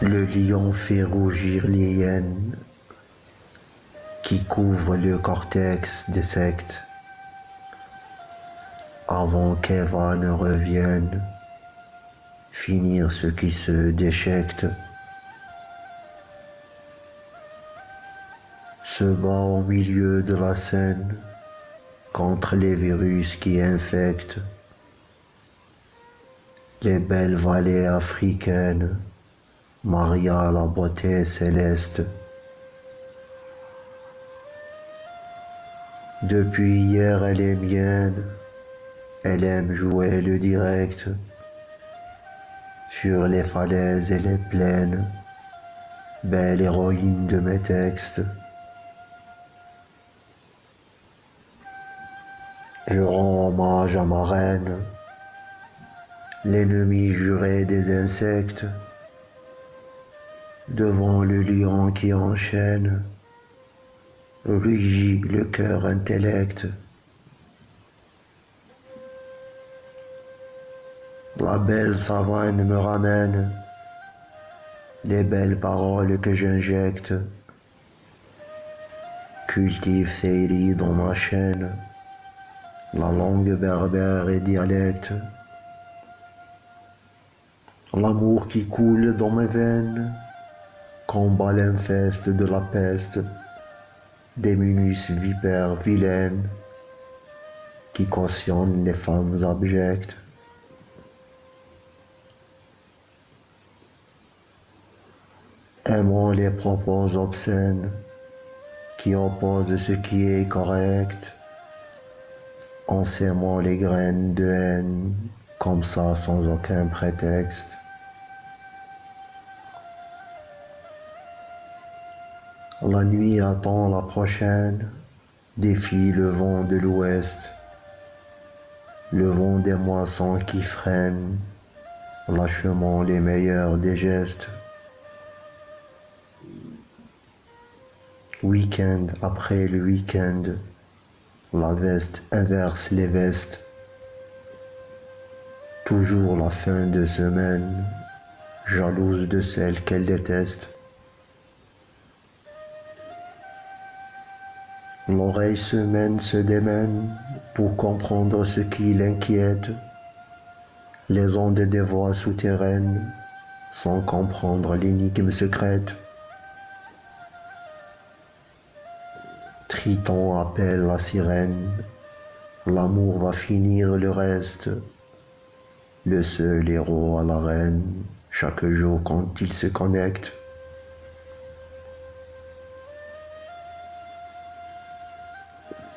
Le lion fait rougir les qui couvrent le cortex des sectes avant qu'Eva ne revienne finir ce qui se déchecte. Se bat au milieu de la scène contre les virus qui infectent les belles vallées africaines. Maria, la beauté céleste. Depuis hier, elle est mienne. Elle aime jouer le direct sur les falaises et les plaines. Belle héroïne de mes textes. Je rends hommage à ma reine, l'ennemi juré des insectes devant le lion qui enchaîne, rugit le cœur intellect. La belle savane me ramène les belles paroles que j'injecte, cultive riz dans ma chaîne, la langue berbère et dialecte, l'amour qui coule dans mes veines, combat l'infeste de la peste, des minus vipères vilaines qui cautionnent les femmes abjectes. Aimons les propos obscènes qui opposent ce qui est correct, en sémant les graines de haine comme ça sans aucun prétexte. La nuit attend la prochaine, défie le vent de l'ouest, le vent des moissons qui freinent, lâchement les meilleurs des gestes. Week-end après le week-end, la veste inverse les vestes. Toujours la fin de semaine, jalouse de celle qu'elle déteste. L'oreille se mène, se démène pour comprendre ce qui l'inquiète. Les ondes des voix souterraines sans comprendre l'énigme secrète. Triton appelle la sirène, l'amour va finir le reste. Le seul héros à la reine, chaque jour quand il se connecte.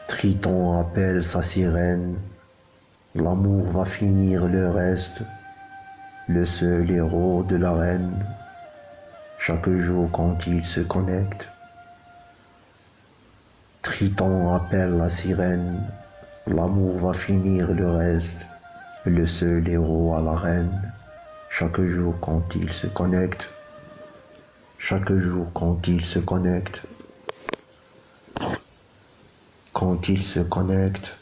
Triton appelle sa sirène, l'amour va finir le reste, le seul héros de la reine, chaque jour quand il se connecte. Triton appelle la sirène, l'amour va finir le reste, le seul héros à la reine, chaque jour quand il se connecte, chaque jour quand il se connecte. Quand ils se connectent